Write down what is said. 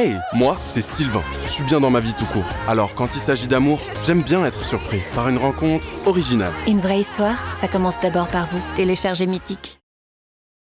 Hey, moi, c'est Sylvain. Je suis bien dans ma vie tout court. Alors, quand il s'agit d'amour, j'aime bien être surpris par une rencontre originale. Une vraie histoire, ça commence d'abord par vous. Téléchargez Mythique.